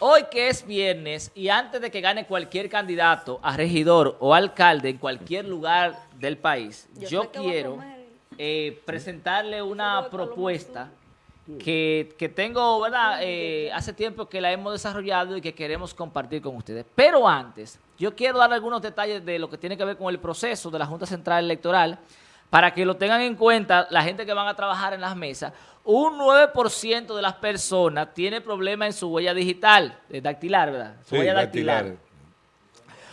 Hoy que es viernes y antes de que gane cualquier candidato a regidor o alcalde en cualquier lugar del país, yo, quiero eh, presentarle una propuesta que, tengo, ¿verdad? Eh, hace tiempo que la hemos desarrollado y que queremos compartir con ustedes. Pero antes, yo quiero dar algunos detalles de lo que tiene que ver con el proceso de la Junta Central Electoral para que lo tengan en cuenta la gente que van a trabajar en las mesas, un 9% de las personas tiene problemas en su huella digital, dactilar, ¿verdad? Su huella dactilar.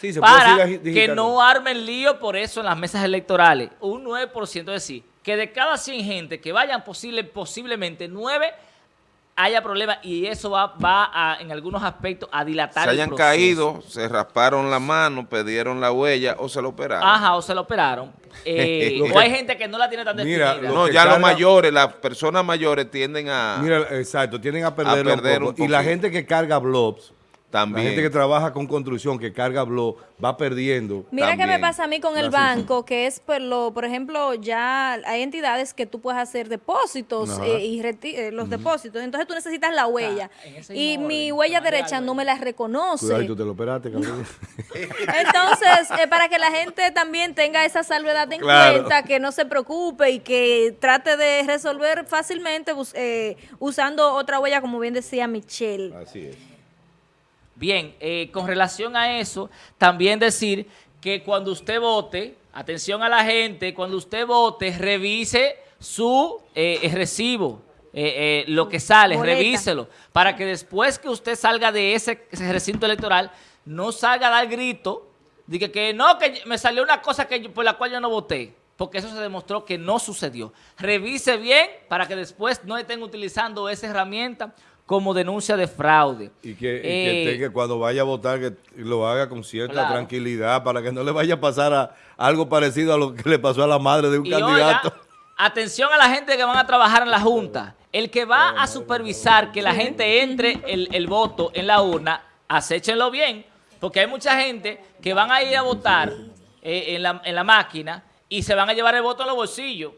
Sí, se para que no armen lío por eso en las mesas electorales. Un 9%, es decir, que de cada 100 gente que vayan posible, posiblemente 9 haya problemas y eso va, va a, en algunos aspectos a dilatar Se hayan caído, se rasparon la mano, pidieron la huella o se lo operaron. Ajá, o se lo operaron. Eh, o hay gente que no la tiene tan definida. no, ya los mayores, las personas mayores tienden a... Mira, exacto, tienden a perder, un, poco. Y la gente que carga blobs la gente que trabaja con construcción, que carga blog, va perdiendo. Mira qué me pasa a mí con el banco, que es, por, lo, por ejemplo, ya hay entidades que tú puedes hacer depósitos eh, y eh, los depósitos. Entonces tú necesitas la huella. y mi huella derecha no me la reconoce. Cuidado, tú te lo operaste, Entonces, eh, para que la gente también tenga esa salvedad en cuenta, que no se preocupe y que trate de resolver fácilmente usando otra huella, como bien decía Michelle. Así es. Bien, eh, con relación a eso, también decir que cuando usted vote, atención a la gente, cuando usted vote, revise su eh, recibo, eh, lo que sale, revíselo, para que después que usted salga de ese, recinto electoral, no salga a dar grito, diga que no, que me salió una cosa que por la cual yo no voté, porque eso se demostró que no sucedió. Revise bien para que después no estén utilizando esa herramienta como denuncia de fraude. Y que, eh, cuando vaya a votar que lo haga con cierta tranquilidad para que no le vaya a pasar a, algo parecido a lo que le pasó a la madre de un candidato. atención a la gente que van a trabajar en la Junta. El que va a supervisar que la gente entre el, voto en la urna, acéchenlo bien, porque hay mucha gente que van a ir a votar eh, en, la, en la máquina y se van a llevar el voto en los bolsillos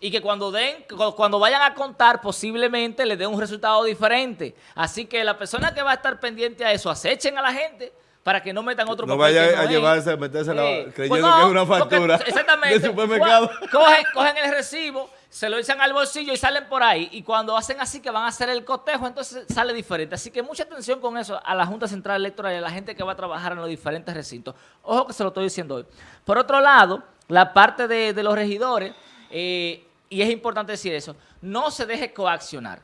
y que cuando den, cuando vayan a contar posiblemente les den un resultado diferente. Así que la persona que va a estar pendiente a eso, acechen a la gente para que no metan otro no vaya a llevarse, a meterse la, creyendo que es una factura exactamente, de supermercado. Cogen, cogen el recibo, se lo echan al bolsillo y salen por ahí. Y cuando hacen así que van a hacer el cotejo, entonces sale diferente. Así que mucha atención con eso a la Junta Central Electoral y a la gente que va a trabajar en los diferentes recintos. Ojo que se lo estoy diciendo hoy. Por otro lado, la parte de, de los regidores... Eh, y es importante decir eso, no se deje coaccionar.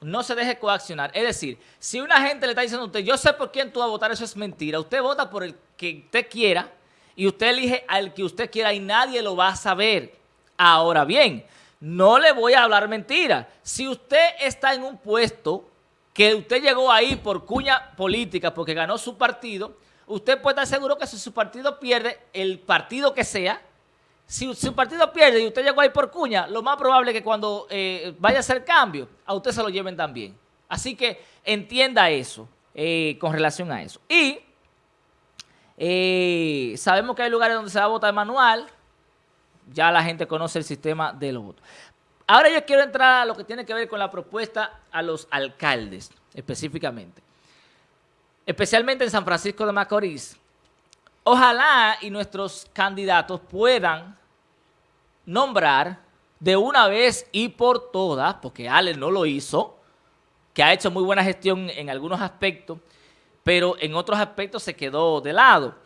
No se deje coaccionar. Es decir, si una gente le está diciendo a usted, yo sé por quién tú vas a votar, eso es mentira. Usted vota por el que usted quiera y usted elige al que usted quiera y nadie lo va a saber. Ahora bien, no le voy a hablar mentira. Si usted está en un puesto que usted llegó ahí por cuña política, porque ganó su partido, usted puede estar seguro que si su partido pierde, el partido que sea, si su partido pierde y usted llegó ahí por cuña, lo más probable es que cuando eh, vaya a hacer cambio, a usted se lo lleven también. Así que entienda eso eh, con relación a eso. Y eh, sabemos que hay lugares donde se va a votar manual. Ya la gente conoce el sistema de los votos. Ahora yo quiero entrar a lo que tiene que ver con la propuesta a los alcaldes, específicamente. Especialmente en San Francisco de Macorís. Ojalá y nuestros candidatos puedan nombrar de una vez y por todas, porque Ale no lo hizo, que ha hecho muy buena gestión en algunos aspectos, pero en otros aspectos se quedó de lado.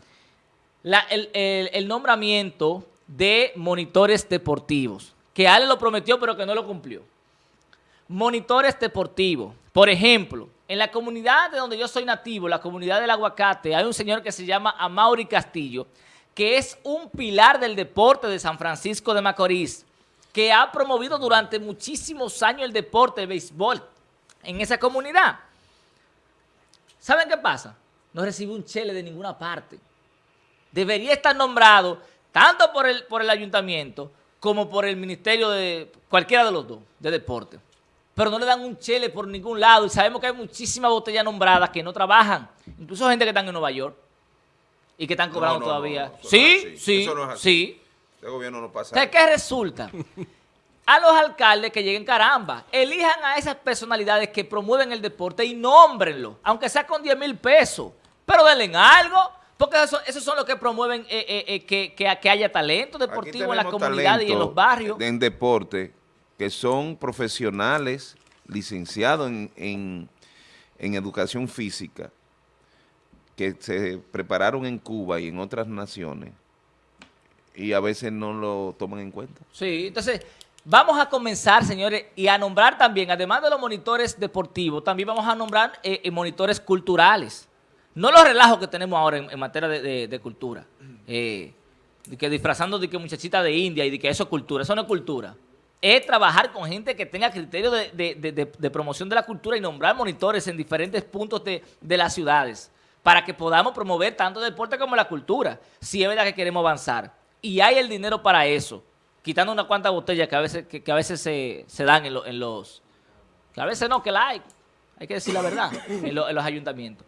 el, nombramiento de monitores deportivos, que Ale lo prometió pero que no lo cumplió. Monitores deportivos. Por ejemplo, en la comunidad de donde yo soy nativo, la comunidad del aguacate, hay un señor que se llama Amaury Castillo, que es un pilar del deporte de San Francisco de Macorís, que ha promovido durante muchísimos años el deporte de béisbol en esa comunidad. ¿Saben qué pasa? No recibe un chele de ninguna parte. Debería estar nombrado tanto por el, por el ayuntamiento como por el ministerio de cualquiera de los dos, de deporte. Pero no le dan un chele por ningún lado y sabemos que hay muchísimas botellas nombradas que no trabajan, incluso gente que están en Nueva York y que están cobrando todavía. sí, sí, sí. Este gobierno no pasa. ¿Qué resulta? a los alcaldes que lleguen caramba. Elijan a esas personalidades que promueven el deporte y nómbrenlo, aunque sea con 10 mil pesos. Pero denle algo, porque esos, son los que promueven eh, eh, eh, que, que, haya talento deportivo en la comunidad y en los barrios. En deporte, que son profesionales licenciados en, en, en educación física, que se prepararon en Cuba y en otras naciones, y a veces no lo toman en cuenta. Sí, entonces vamos a comenzar, señores, y a nombrar también, además de los monitores deportivos, también vamos a nombrar eh, eh, monitores culturales. No los relajos que tenemos ahora en, materia de, cultura. Eh, de que disfrazando de que muchachita de India y de que eso es cultura. Eso no es cultura. Es trabajar con gente que tenga criterio de, promoción de la cultura y nombrar monitores en diferentes puntos de, las ciudades para que podamos promover tanto el deporte como la cultura, si es verdad que queremos avanzar. Y hay el dinero para eso, quitando unas cuantas botellas que a veces, que, a veces se, dan en, los... Que a veces no, que la hay, hay que decir la verdad, en, los ayuntamientos.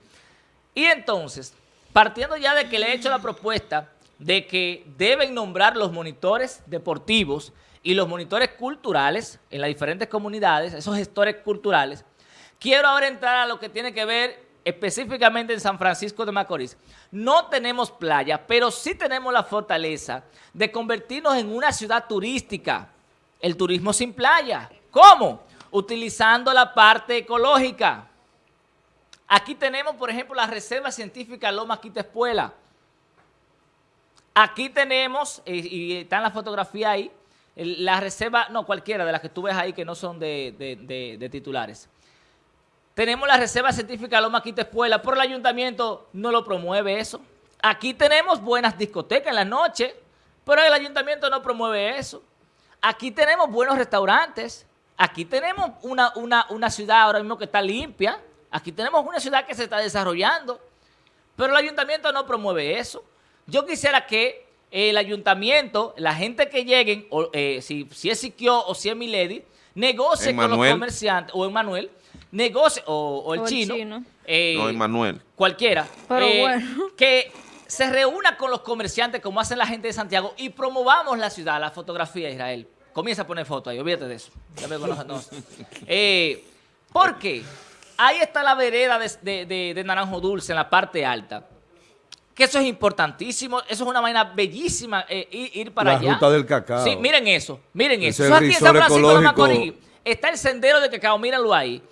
Y entonces, partiendo ya de que le he hecho la propuesta de que deben nombrar los monitores deportivos y los monitores culturales en las diferentes comunidades, esos gestores culturales, quiero ahora entrar a lo que tiene que ver específicamente en San Francisco de Macorís, no tenemos playa, pero sí tenemos la fortaleza de convertirnos en una ciudad turística. El turismo sin playa. ¿Cómo? Utilizando la parte ecológica. Aquí tenemos, por ejemplo, la Reserva Científica Loma Quitespuela. Aquí tenemos, y, está en la fotografía ahí, la reserva, no cualquiera de las que tú ves ahí que no son de titulares. Tenemos la Reserva Científica Loma Quita Espuela, pero el ayuntamiento no lo promueve eso. Aquí tenemos buenas discotecas en la noche, pero el ayuntamiento no promueve eso. Aquí tenemos buenos restaurantes. Aquí tenemos una, una, ciudad ahora mismo que está limpia. Aquí tenemos una ciudad que se está desarrollando. Pero el ayuntamiento no promueve eso. Yo quisiera que el ayuntamiento, la gente que lleguen, eh, si, si es Siquio o si es Milady, negocie con los comerciantes, o Emanuel, negocie, o, el, chino, eh, no, Emanuel. cualquiera, eh, que se reúna con los comerciantes como hacen la gente de Santiago y promovamos la ciudad, la fotografía de Israel. Comienza a poner fotos ahí, olvídate de eso. Ya me eh, ¿Por qué? Ahí está la vereda de, Naranjo Dulce en la parte alta que eso es importantísimo, eso es una vaina bellísima, ir, para allá. La ruta del cacao. Sí, miren eso, miren eso. Eso aquí en San Francisco de Macorís está el sendero de cacao, mírenlo ahí.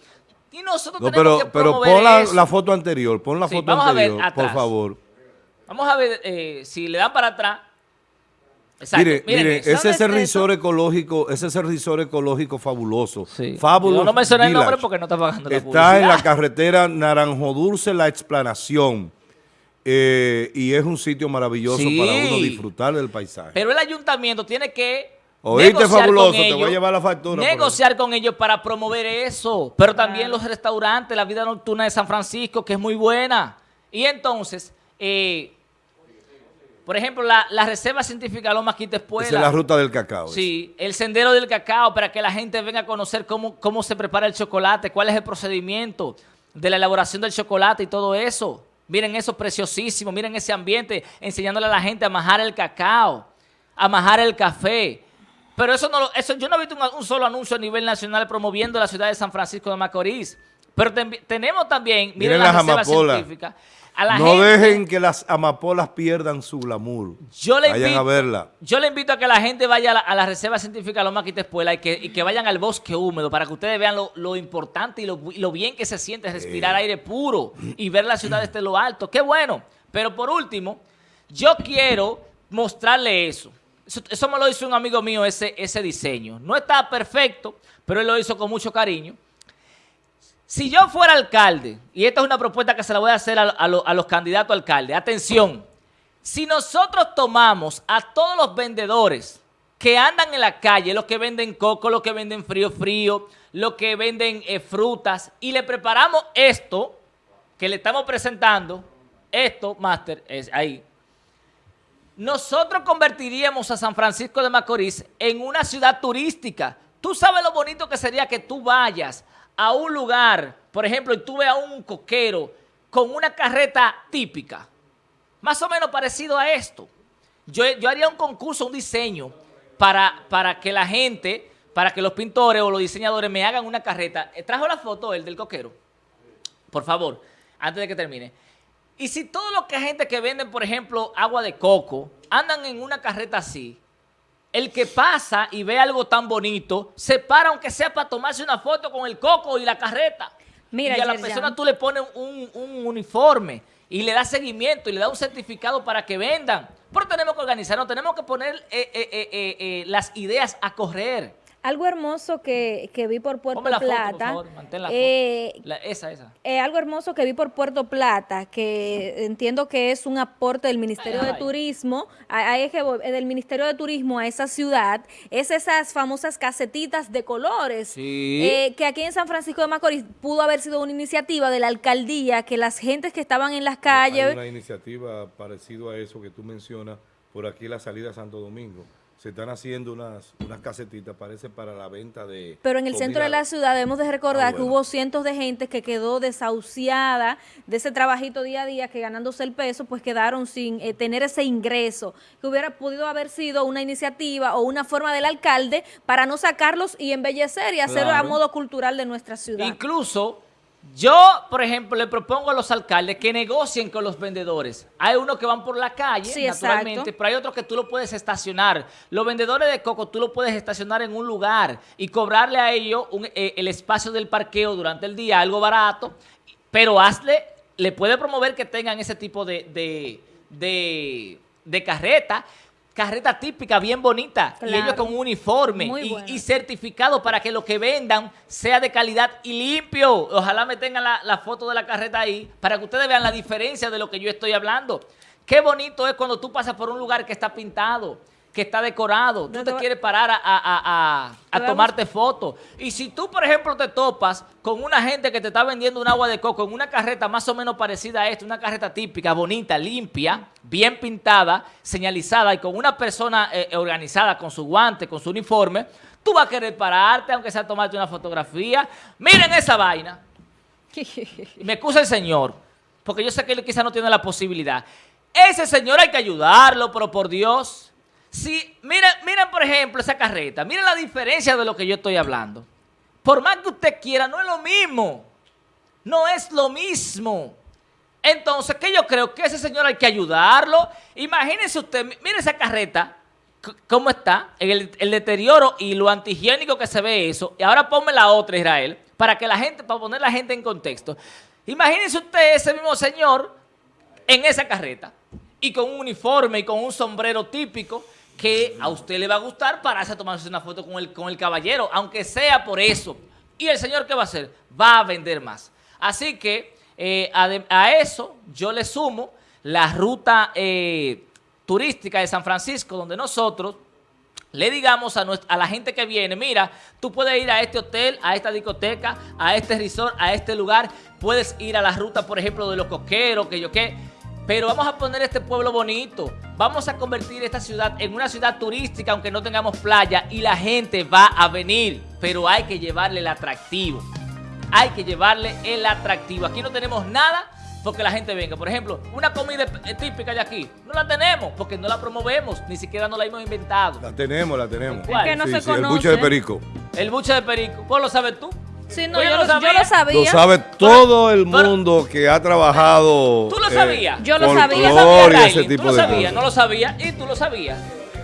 Y nosotros no, tenemos pero, que pero pon la, foto anterior, pon la foto anterior, por favor. Vamos a ver eh, si le dan para atrás. Exacto. Mire, mire, ese es el risor ecológico, ese es el risor ecológico fabuloso. Sí. Fabuloso. no mencioné el nombre porque no está pagando la Está en la carretera Naranjo Dulce, La Explanación. Eh, y es un sitio maravilloso para uno disfrutar del paisaje. Pero el ayuntamiento tiene que Oíste, fabuloso, te voy a llevar la factura. Negociar con ellos para promover eso. Pero también los restaurantes, la vida nocturna de San Francisco, que es muy buena. Y entonces, eh, por ejemplo, la, Reserva Científica Loma Quita Espuela. Esa es la ruta del cacao. Sí, el sendero del cacao para que la gente venga a conocer cómo, cómo se prepara el chocolate, cuál es el procedimiento de la elaboración del chocolate y todo eso. Miren eso preciosísimo, miren ese ambiente, enseñándole a la gente a majar el cacao, a majar el café, pero eso no eso yo no he visto un, solo anuncio a nivel nacional promoviendo la ciudad de San Francisco de Macorís. Pero tenemos también, miren, la las científica. no dejen que las amapolas pierdan su glamour. Yo le vayan invito, a verla. Yo le invito a que la gente vaya a la, Reserva Científica Loma Quitespuela y que, y que vayan al bosque húmedo para que ustedes vean lo, importante y lo, bien que se siente respirar aire puro y ver la ciudad desde lo alto. ¡Qué bueno! Pero por último, yo quiero mostrarle eso. Eso, me lo hizo un amigo mío, ese, ese diseño. No está perfecto, pero él lo hizo con mucho cariño. Si yo fuera alcalde, y esta es una propuesta que se la voy a hacer a, los candidatos a alcalde, atención, si nosotros tomamos a todos los vendedores que andan en la calle, los que venden coco, los que venden frío frío, los que venden eh, frutas, y le preparamos esto que le estamos presentando, esto, Master, es ahí, nosotros convertiríamos a San Francisco de Macorís en una ciudad turística. Tú sabes lo bonito que sería que tú vayas a un lugar, por ejemplo, y tú veas un coquero con una carreta típica, más o menos parecido a esto. Yo, yo haría un concurso, un diseño, para, para que la gente para que los pintores o los diseñadores me hagan una carreta. Eh, ¿Trajo la foto el del coquero? Por favor, antes de que termine. Y si todos los que gente que venden, por ejemplo, agua de coco, andan en una carreta así, el que pasa y ve algo tan bonito, se para aunque sea para tomarse una foto con el coco y la carreta. Mira, y a la Yerjan. persona tú le pones un, un uniforme y le das seguimiento y le das un certificado para que vendan. Pero tenemos que organizarnos, tenemos que poner eh, eh, eh, eh, eh, las ideas a correr. Algo hermoso que, que vi por Puerto la foto, por Plata. favor, mantén la eh, foto. La- esa, esa. eh, algo hermoso que vi por Puerto Plata, que entiendo que es un aporte del Ministerio Ay, de ay. Turismo, a- ahí es que voy, eh, del Ministerio de Turismo a esa ciudad, es esas famosas casetitas de colores, Sí. eh, que aquí en San Francisco de Macorís pudo haber sido una iniciativa de la alcaldía, que las gentes que estaban en las Hay calles, una iniciativa parecido a eso que tú mencionas por aquí la salida a Santo Domingo. Se están haciendo unas, unas casetitas, parece para la venta de... Pero en el centro de la ciudad debemos de recordar Ah, que hubo cientos de gente que quedó desahuciada de ese trabajito día a día, que ganándose el peso, pues quedaron sin eh, tener ese ingreso, que hubiera podido haber sido una iniciativa o una forma del alcalde para no sacarlos y embellecer y hacerlo a modo cultural de nuestra ciudad. Incluso, yo, por ejemplo, le propongo a los alcaldes que negocien con los vendedores. Hay unos que van por la calle, Sí, naturalmente, exacto. pero hay otros que tú lo puedes estacionar. Los vendedores de coco tú lo puedes estacionar en un lugar y cobrarle a ellos un- eh, el espacio del parqueo durante el día, algo barato, pero hazle, le puede promover que tengan ese tipo de, de, de, de carreta. Carreta típica, bien bonita, y ellos con un uniforme Muy y, bueno. y certificado para que lo que vendan sea de calidad y limpio. Ojalá me tengan la, la foto de la carreta ahí para que ustedes vean la diferencia de lo que yo estoy hablando. Qué bonito es cuando tú pasas por un lugar que está pintado, que está decorado. Tú te quieres parar a, a- a- a- tomarte fotos. Y si tú, por ejemplo, te topas con una gente que te está vendiendo un agua de coco en una carreta más o menos parecida a esta, una carreta típica, bonita, limpia, bien pintada, señalizada y con una persona eh, organizada con su guante, con su uniforme, tú vas a querer pararte, aunque sea tomarte una fotografía. Miren esa vaina. Y me excusa el señor, porque yo sé que él quizá no tiene la posibilidad. Ese señor hay que ayudarlo, pero por Dios. Si, miren, miren, por ejemplo, esa carreta. Miren la diferencia de lo que yo estoy hablando. Por más que usted quiera, no es lo mismo. No es lo mismo. Entonces, que yo creo que ese señor hay que ayudarlo. Imagínese usted, mi- mire esa carreta, cómo está, el, el deterioro y lo antihigiénico que se ve eso. Y ahora ponme la otra, Israel, para que la gente, para poner la gente en contexto. Imagínese usted ese mismo señor en esa carreta y con un uniforme y con un sombrero típico que a usted le va a gustar pararse a tomarse una foto con el, con el caballero, aunque sea por eso. ¿Y el señor qué va a hacer? Va a vender más. Así que eh, a, eso yo le sumo la ruta eh, turística de San Francisco, donde nosotros le digamos a, nuestra- a la gente que viene, mira, tú puedes ir a este hotel, a esta discoteca, a este resort, a este lugar, puedes ir a la ruta, por ejemplo, de los coqueros, que yo qué, pero vamos a poner este pueblo bonito, vamos a convertir esta ciudad en una ciudad turística, aunque no tengamos playa, y la gente va a venir, pero hay que llevarle el atractivo, hay que llevarle el atractivo. Aquí no tenemos nada porque la gente venga. Por ejemplo, una comida eh, típica de aquí, no la tenemos porque no la promovemos, ni siquiera no la hemos inventado. La tenemos, la tenemos. ¿Cuál? que no se el conoce. buche de perico. El buche de perico. ¿Vos lo sabes tú? Sí, no, yo, ¿no lo, yo sabía? lo sabía. Lo sabe todo el pero- mundo que ha trabajado. ¿Tú lo eh, sabías? Yo lo sabía. ¿Tú lo folclore sabías, y ese tipo ¿Tú lo de sabías? No lo sabía y tú lo sabías.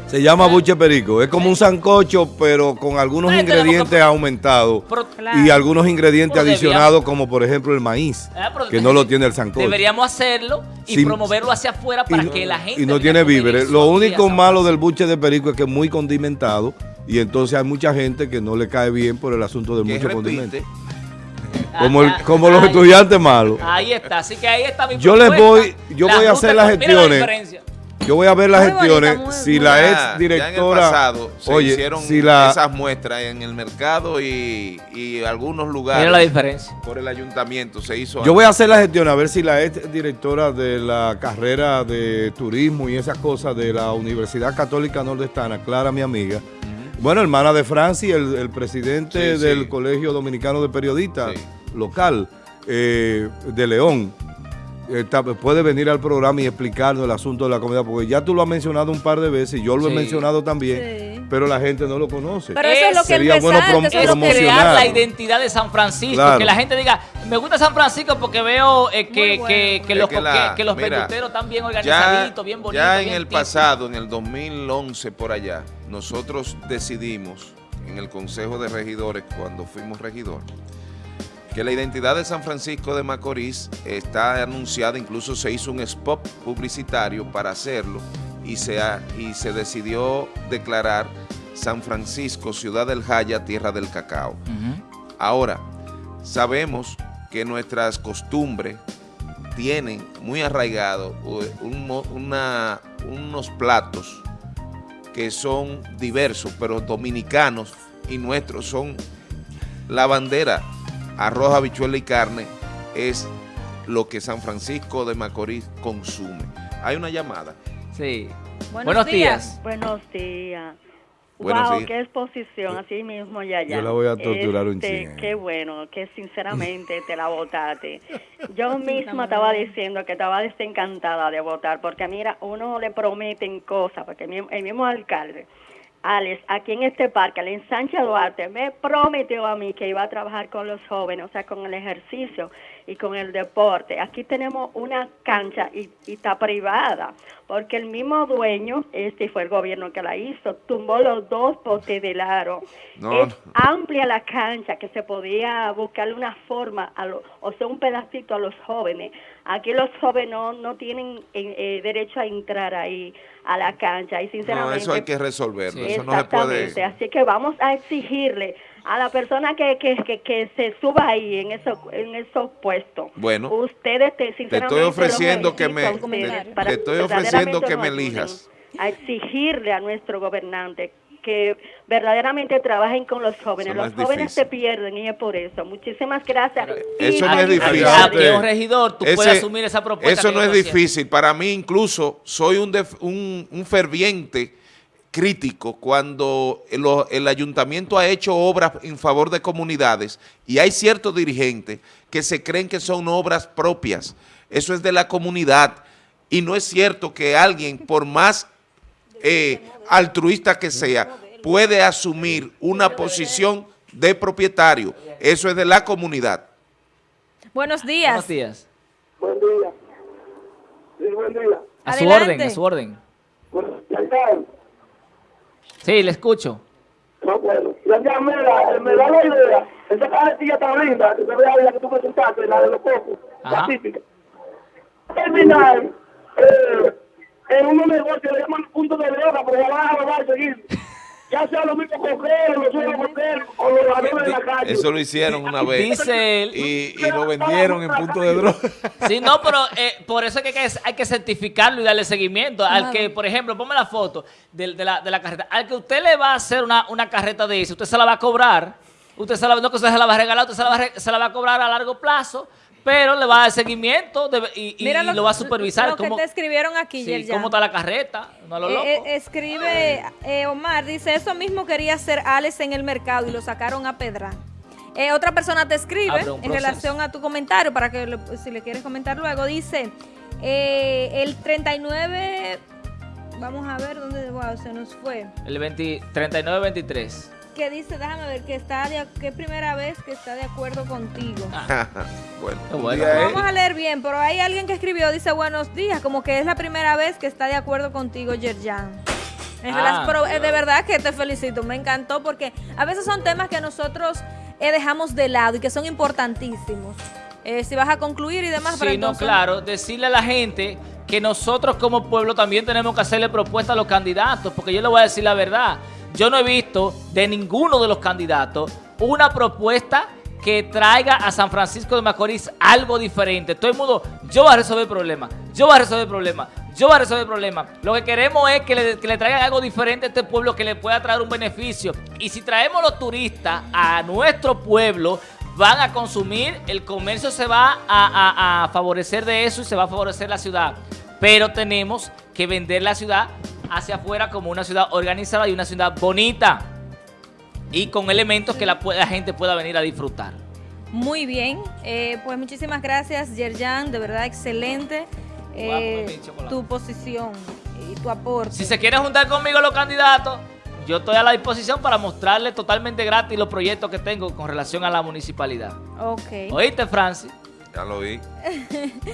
Se llama buche perico. Es como un sancocho, pero con algunos Pero ingredientes que- aumentados. Claro. Y algunos ingredientes Pero adicionados, como por ejemplo el maíz, Ah, pero que no lo tiene el sancocho. Deberíamos hacerlo y Sin- promoverlo hacia afuera para no- que la gente y no tiene víveres. Lo único malo del buche de perico es que es muy condimentado y entonces hay mucha gente que no le cae bien por el asunto del que mucho repite. condimento. Como, el- Ah, como los ahí- estudiantes malos. Ahí está, así que ahí está mi Yo les voy- yo La voy a hacer las la gestiones. Yo voy a ver las Muy bonita, gestiones. muy- si muy la Ya- ex ya directora. en el pasado se oye, hicieron si la, esas muestras en el mercado y, y algunos lugares. Mira la diferencia. Por el ayuntamiento se hizo. Yo voy a hacer la gestión a ver si la ex directora de la carrera de turismo y esas cosas de la Universidad Católica Nordestana, Clara, mi amiga, bueno, hermana de Francis, el, el presidente Sí, del. Colegio Dominicano de Periodistas local eh, de León, está- puede venir al programa y explicarnos el asunto de la comida, porque ya tú lo has mencionado un par de veces, yo lo he mencionado también, Sí. pero la gente no lo conoce. Pero eso es lo que Sería bueno prom- que- crear promocionar. la identidad de San Francisco, Claro. que la gente diga, me gusta San Francisco porque veo eh, que, bueno. que, los, que la- que, que los mira, peluteros están bien Ya, organizaditos, bien bonitos. ya en el pasado, en el 2011 por allá, nosotros decidimos en el Consejo de Regidores, cuando fuimos regidores, que la identidad de San Francisco de Macorís está anunciada, incluso se hizo un spot publicitario para hacerlo y se, ha- y se decidió declarar San Francisco, ciudad del Jaya, tierra del cacao. Ahora, sabemos que nuestras costumbres tienen muy arraigado un mo- una- unos platos que son diversos, pero dominicanos y nuestros son la bandera, arroz, habichuela y carne, es lo que San Francisco de Macorís consume. Hay una llamada. Sí. Buenos Buenos, días. días. Buenos días. Buenos wow, días. qué exposición, así mismo ya ya. Yo la voy a torturar un Este, chin, eh. Qué bueno, que sinceramente te la votaste. Yo misma estaba diciendo que estaba desencantada de votar, porque mira, uno le prometen cosas, porque el mismo, el mismo alcalde, Alex, aquí en este parque, al ensanche Duarte, me prometió a mí que iba a trabajar con los jóvenes, o sea, con el ejercicio y con el deporte. Aquí tenemos una cancha y, y está privada, porque el mismo dueño, este fue el gobierno que la hizo, tumbó los dos postes del aro. No, es no. amplia la cancha que se podía buscarle una forma, a lo- o sea, un pedacito a los jóvenes. Aquí los jóvenes no, no tienen eh, eh, derecho a entrar ahí a la cancha y No, sinceramente eso hay que resolverlo. Sí. Eso no se puede. Así que vamos a exigirle a la persona que, que, que, que se suba ahí en esos en esos puestos. Bueno, ustedes te, sinceramente, los ofreciendo que me- te- para te estoy ofreciendo que me elijas. A exigirle a nuestro gobernante que verdaderamente trabajen con los jóvenes. Los es jóvenes difícil. se pierden y es por eso. Muchísimas gracias. Y Eso no es difícil. Regidor, tú Ese- puedes asumir esa propuesta. Eso no es estoy difícil. Para mí incluso soy un, def- un, un ferviente crítico cuando el, el ayuntamiento ha hecho obras en favor de comunidades y hay ciertos dirigentes que se creen que son obras propias. Eso es de la comunidad y no es cierto que alguien, por más eh, altruista que sea, puede asumir una posición de propietario. Eso es de la comunidad. Buenos días. Buenos días. Buen día. Sí, buen día. A su Adelante. orden, a su orden. Está. Sí, le escucho. No, bueno. Ya, mira, me da la idea. Esa carretilla tan linda, que se vea la que tú presentaste, la de los cocos, la típica. Terminar eh, en unos negocios, le llaman punto de droga, pero ya van a robar seguir. Ya sea los mismos coqueros, los suelos coqueros, o los ladrones de la calle. Eso lo hicieron una vez. Dice él. Y, y lo vendieron en punto de droga. Sí, no, pero eh, por eso es que hay, que certificarlo y darle seguimiento. Al que, por ejemplo, ponme la foto de, de la, de la carreta. Al que usted le va a hacer una, una carreta de eso, usted se la va a cobrar. Usted se la, no que usted se la va a regalar, usted se la va se la va a cobrar a largo plazo, pero le va a dar seguimiento de- y, y- Mira y lo va a supervisar. Lo que cómo- te escribieron aquí, sí, cómo está la carreta, no lo Eh, loco. eh, escribe eh, Omar, dice, eso mismo quería hacer Alex en el mercado y lo sacaron a pedra. Eh, otra persona te escribe en relación a tu comentario, para que lo- si le quieres comentar luego, dice, eh, el 39, vamos a ver dónde, wow, se nos fue. El 20 39-23. Que dice, déjame ver, que está de, que es primera vez que está de acuerdo contigo. bueno, un bueno. Vamos a leer bien, pero hay alguien que escribió, dice buenos días, como que es la primera vez que está de acuerdo contigo, Yerjan. Ah, pero, eh, de verdad que te felicito, me encantó porque a veces son temas que nosotros eh, dejamos de lado y que son importantísimos. Eh, si vas a concluir y demás, pero Sí, no, claro, decirle a la gente que nosotros como pueblo también tenemos que hacerle propuestas a los candidatos, porque yo le voy a decir la verdad, yo no he visto de ninguno de los candidatos una propuesta que traiga a San Francisco de Macorís algo diferente. Todo el mundo, yo voy a resolver el problema, yo voy a resolver el problema, yo voy a resolver el problema. Lo que queremos es que le, que le traigan algo diferente a este pueblo que le pueda traer un beneficio. Y si traemos los turistas a nuestro pueblo, van a consumir, el comercio se va a, a- a favorecer de eso y se va a favorecer la ciudad. Pero tenemos que vender la ciudad hacia afuera como una ciudad organizada y una ciudad bonita y con elementos que la, gente pueda venir a disfrutar. Muy bien, eh, pues muchísimas gracias Yerjan, de verdad excelente eh, tu posición y tu aporte. Si se quieren juntar conmigo los candidatos, yo estoy a la disposición para mostrarles totalmente gratis los proyectos que tengo con relación a la municipalidad. Ok. ¿Oíste, Francis? Ya lo vi.